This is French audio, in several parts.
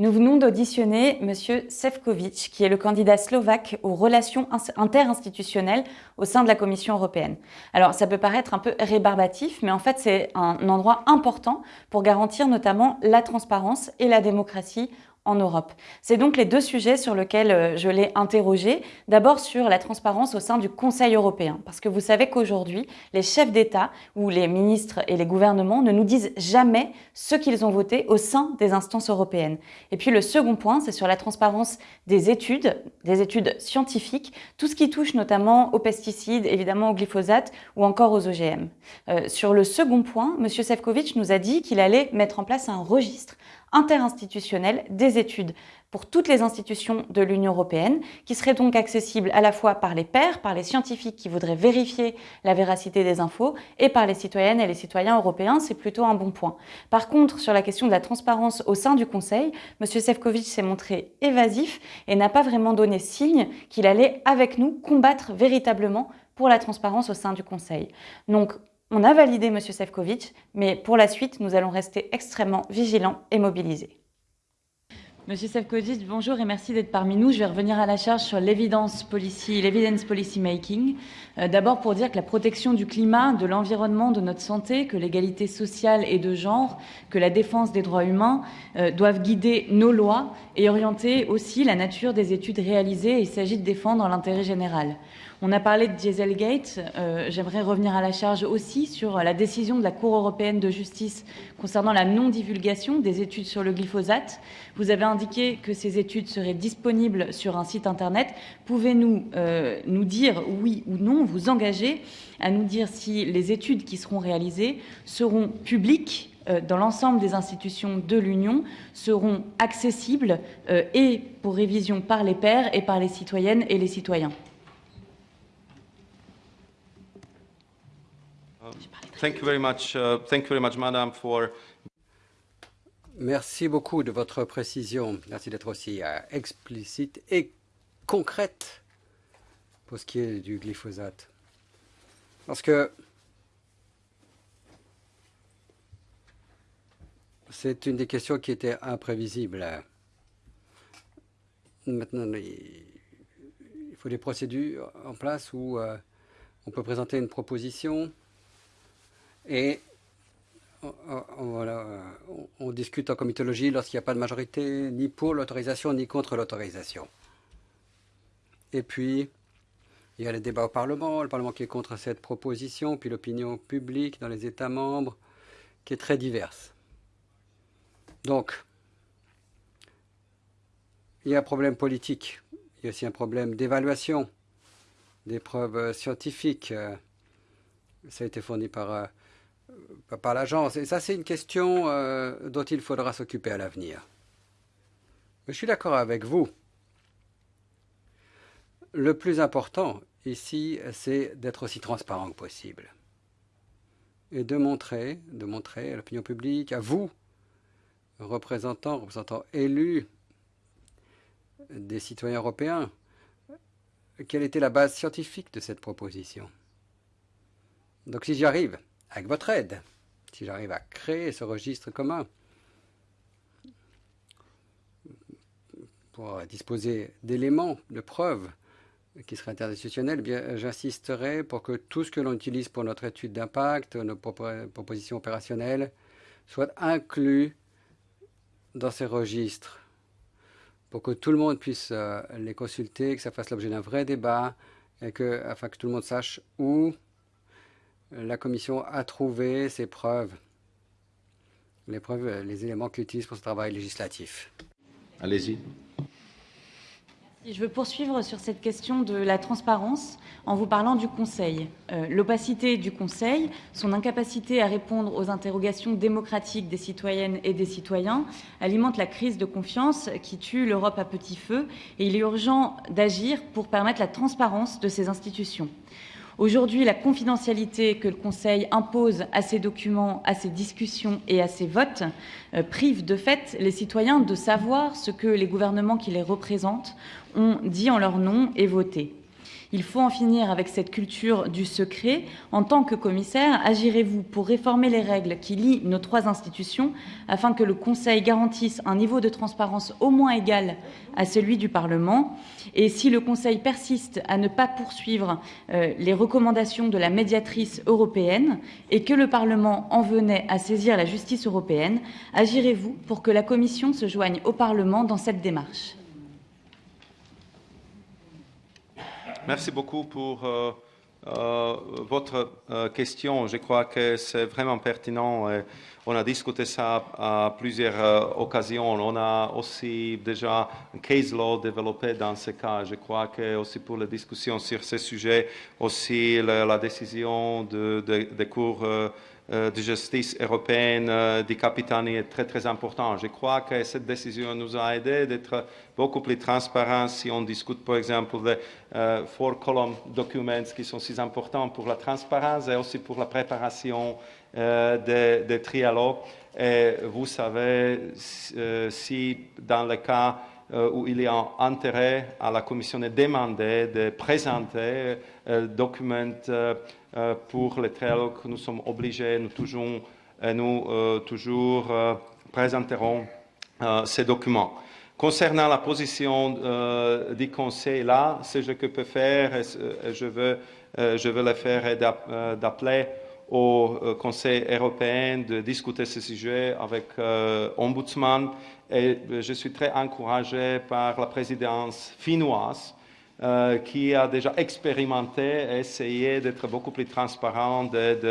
Nous venons d'auditionner M. Sefcovic, qui est le candidat slovaque aux relations interinstitutionnelles au sein de la Commission européenne. Alors, ça peut paraître un peu rébarbatif, mais en fait, c'est un endroit important pour garantir notamment la transparence et la démocratie en Europe. C'est donc les deux sujets sur lesquels euh, je l'ai interrogé. D'abord sur la transparence au sein du Conseil européen, parce que vous savez qu'aujourd'hui, les chefs d'État ou les ministres et les gouvernements ne nous disent jamais ce qu'ils ont voté au sein des instances européennes. Et puis le second point, c'est sur la transparence des études, des études scientifiques, tout ce qui touche notamment aux pesticides, évidemment au glyphosate ou encore aux OGM. Euh, sur le second point, M. Sefcovic nous a dit qu'il allait mettre en place un registre interinstitutionnel des études pour toutes les institutions de l'Union européenne, qui serait donc accessible à la fois par les pairs, par les scientifiques qui voudraient vérifier la véracité des infos, et par les citoyennes et les citoyens européens, c'est plutôt un bon point. Par contre, sur la question de la transparence au sein du Conseil, M. Sefcovic s'est montré évasif et n'a pas vraiment donné signe qu'il allait, avec nous, combattre véritablement pour la transparence au sein du Conseil. Donc, on a validé M. Sefcovic, mais pour la suite, nous allons rester extrêmement vigilants et mobilisés. Monsieur Sefcovic, bonjour et merci d'être parmi nous. Je vais revenir à la charge sur l'évidence policy, l'evidence policy making. Euh, d'abord pour dire que la protection du climat, de l'environnement, de notre santé, que l'égalité sociale et de genre, que la défense des droits humains euh, doivent guider nos lois et orienter aussi la nature des études réalisées. Il s'agit de défendre l'intérêt général. On a parlé de Dieselgate. Euh, j'aimerais revenir à la charge aussi sur la décision de la Cour européenne de justice concernant la non-divulgation des études sur le glyphosate. Vous avez indiqué que ces études seraient disponibles sur un site Internet. Pouvez-vous euh, nous dire oui ou non, vous engager à nous dire si les études qui seront réalisées seront publiques euh, dans l'ensemble des institutions de l'Union seront accessibles et pour révision par les pairs et par les citoyennes et les citoyens? Merci beaucoup de votre précision. Merci d'être aussi euh, explicite et concrète pour ce qui est du glyphosate. Parce que c'est une des questions qui était imprévisible. Maintenant, il faut des procédures en place où euh, on peut présenter une proposition et on, discute en comitologie lorsqu'il n'y a pas de majorité, ni pour l'autorisation, ni contre l'autorisation. Et puis, il y a les débats au Parlement, le Parlement qui est contre cette proposition, puis l'opinion publique dans les États membres, qui est très diverse. Donc, il y a un problème politique, il y a aussi un problème d'évaluation des preuves scientifiques. Ça a été fourni par euh, par l'agence. Et ça, c'est une question euh, dont il faudra s'occuper à l'avenir. Je suis d'accord avec vous. Le plus important ici, c'est d'être aussi transparent que possible. Et de montrer, de montrer à l'opinion publique, à vous, représentants, représentants élus des citoyens européens, quelle était la base scientifique de cette proposition. Donc si j'y arrive, avec votre aide, si j'arrive à créer ce registre commun pour disposer d'éléments, de preuves qui seraient interinstitutionnels, eh j'insisterai pour que tout ce que l'on utilise pour notre étude d'impact, nos propositions opérationnelles, soit inclus dans ces registres. Pour que tout le monde puisse euh, les consulter, que ça fasse l'objet d'un vrai débat, et que, afin que tout le monde sache où la Commission a trouvé ces preuves, les preuves, les éléments qu'elle utilise pour ce travail législatif. Allez-y. Je veux poursuivre sur cette question de la transparence en vous parlant du Conseil. Euh, l'opacité du Conseil, son incapacité à répondre aux interrogations démocratiques des citoyennes et des citoyens alimente la crise de confiance qui tue l'Europe à petit feu et il est urgent d'agir pour permettre la transparence de ces institutions. Aujourd'hui, la confidentialité que le Conseil impose à ces documents, à ces discussions et à ces votes euh, prive de fait les citoyens de savoir ce que les gouvernements qui les représentent ont dit en leur nom et voté. Il faut en finir avec cette culture du secret. En tant que commissaire, agirez-vous pour réformer les règles qui lient nos trois institutions afin que le Conseil garantisse un niveau de transparence au moins égal à celui du Parlement Et si le Conseil persiste à ne pas poursuivre euh, les recommandations de la médiatrice européenne et que le Parlement en venait à saisir la justice européenne, agirez-vous pour que la Commission se joigne au Parlement dans cette démarche? Merci beaucoup pour euh, euh, votre euh, question. Je crois que c'est vraiment pertinent. on a discuté ça à plusieurs occasions. On a aussi déjà un case law développé dans ce cas. Je crois que aussi pour les discussions sur ce sujet, aussi la, décision de, des cours euh, de justice européenne euh, des Capitanie est très très important. Je crois que cette décision nous a aidé d'être beaucoup plus transparents si on discute par exemple des euh, four column documents qui sont si importants pour la transparence et aussi pour la préparation des, des trialogues. Et vous savez, si dans le cas où il y a intérêt à la Commission de demander de présenter des documents euh, pour les trialogues, nous sommes obligés, nous toujours, euh, nous, euh, toujours présenterons ces documents. Concernant la position du Conseil, là, ce que je peux faire, je veux, je veux le faire d'appeler au Conseil européen de discuter ce sujet avec l'Ombudsman. Et je suis très encouragé par la présidence finnoise euh, qui a déjà expérimenté et essayé d'être beaucoup plus transparent, d'ouvrir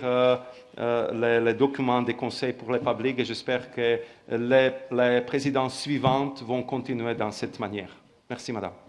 de, euh, les, documents des conseils pour le public et j'espère que les présidences suivantes vont continuer dans cette manière. Merci, Madame.